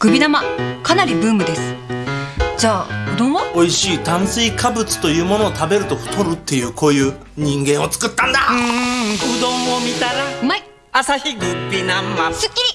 グビ玉かなりブームです。じゃあうどんは？美味しい炭水化物というものを食べると太るっていうこういう人間を作ったんだ。うどんを見たらうまい。朝日グビ生。すっきり。